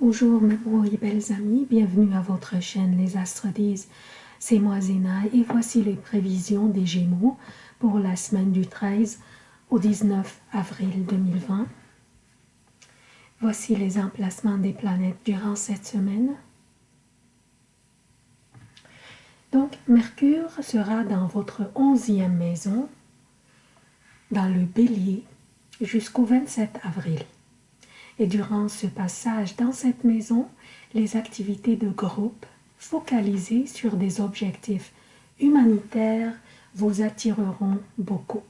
Bonjour mes beaux et belles amis, bienvenue à votre chaîne Les Astres disent. C'est moi Zéna et voici les prévisions des Gémeaux pour la semaine du 13 au 19 avril 2020. Voici les emplacements des planètes durant cette semaine. Donc Mercure sera dans votre onzième maison, dans le bélier, jusqu'au 27 avril. Et durant ce passage dans cette maison, les activités de groupe focalisées sur des objectifs humanitaires vous attireront beaucoup.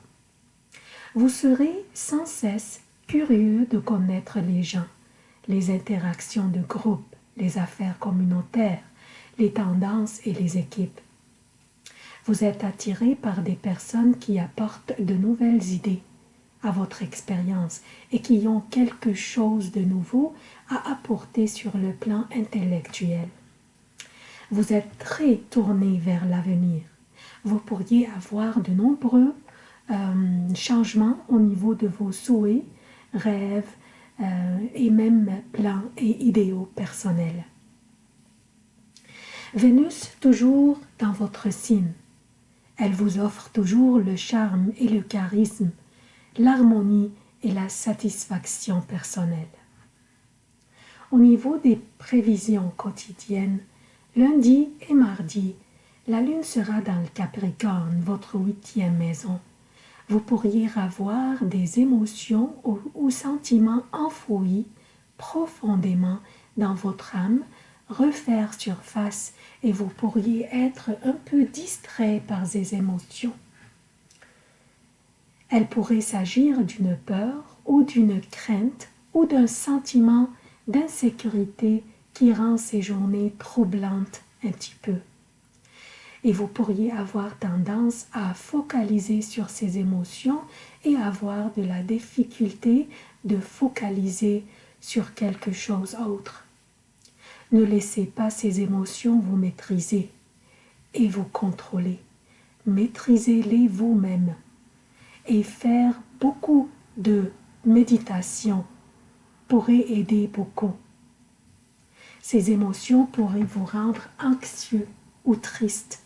Vous serez sans cesse curieux de connaître les gens, les interactions de groupe, les affaires communautaires, les tendances et les équipes. Vous êtes attiré par des personnes qui apportent de nouvelles idées, à votre expérience et qui ont quelque chose de nouveau à apporter sur le plan intellectuel. Vous êtes très tourné vers l'avenir. Vous pourriez avoir de nombreux euh, changements au niveau de vos souhaits, rêves euh, et même plans et idéaux personnels. Vénus toujours dans votre signe. Elle vous offre toujours le charme et le charisme l'harmonie et la satisfaction personnelle. Au niveau des prévisions quotidiennes, lundi et mardi, la lune sera dans le Capricorne, votre huitième maison. Vous pourriez avoir des émotions ou, sentiments enfouis profondément dans votre âme, refaire surface et vous pourriez être un peu distrait par ces émotions. Elle pourrait s'agir d'une peur ou d'une crainte ou d'un sentiment d'insécurité qui rend ces journées troublantes un petit peu. Et vous pourriez avoir tendance à focaliser sur ces émotions et avoir de la difficulté de focaliser sur quelque chose autre. Ne laissez pas ces émotions vous maîtriser et vous contrôler. Maîtrisez-les vous-même et faire beaucoup de méditation pourrait aider beaucoup. Ces émotions pourraient vous rendre anxieux ou triste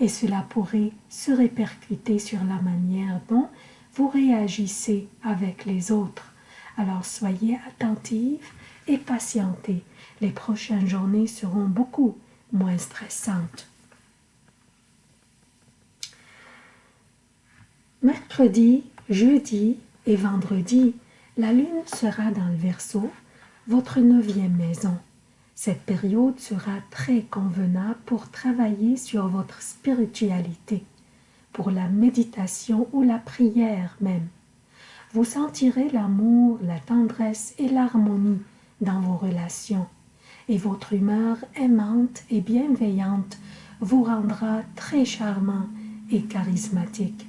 et cela pourrait se répercuter sur la manière dont vous réagissez avec les autres. Alors soyez attentifs et patientez. Les prochaines journées seront beaucoup moins stressantes. Mercredi, jeudi et vendredi, la lune sera dans le Verseau, votre neuvième maison. Cette période sera très convenable pour travailler sur votre spiritualité, pour la méditation ou la prière même. Vous sentirez l'amour, la tendresse et l'harmonie dans vos relations, et votre humeur aimante et bienveillante vous rendra très charmant et charismatique.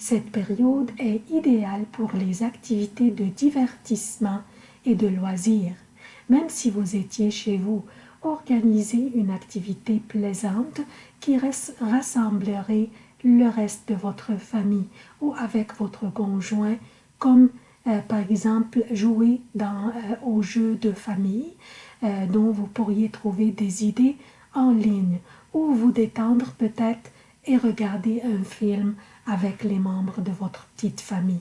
Cette période est idéale pour les activités de divertissement et de loisirs. Même si vous étiez chez vous, organisez une activité plaisante qui rassemblerait le reste de votre famille ou avec votre conjoint, comme euh, par exemple jouer dans, euh, aux jeux de famille euh, dont vous pourriez trouver des idées en ligne ou vous détendre peut-être et regarder un film avec les membres de votre petite famille.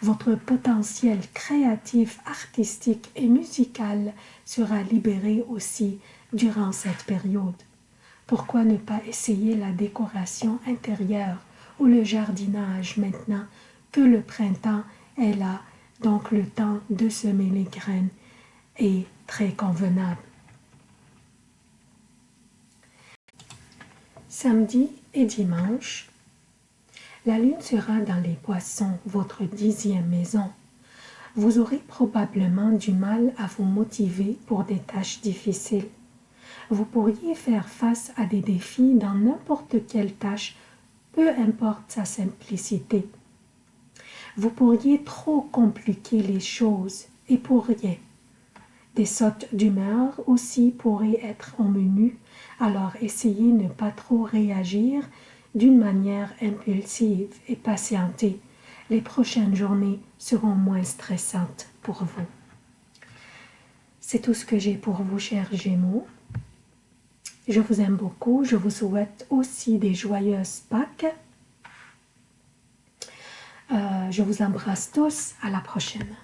Votre potentiel créatif, artistique et musical sera libéré aussi durant cette période. Pourquoi ne pas essayer la décoration intérieure ou le jardinage maintenant que le printemps est là, donc le temps de semer les graines est très convenable. Samedi et dimanche, la lune sera dans les poissons, votre dixième maison. Vous aurez probablement du mal à vous motiver pour des tâches difficiles. Vous pourriez faire face à des défis dans n'importe quelle tâche, peu importe sa simplicité. Vous pourriez trop compliquer les choses et pour rien. Des sautes d'humeur aussi pourraient être au menu, alors essayez ne pas trop réagir d'une manière impulsive et patientée, les prochaines journées seront moins stressantes pour vous. C'est tout ce que j'ai pour vous, chers Gémeaux. Je vous aime beaucoup. Je vous souhaite aussi des joyeuses Pâques. Euh, je vous embrasse tous. À la prochaine.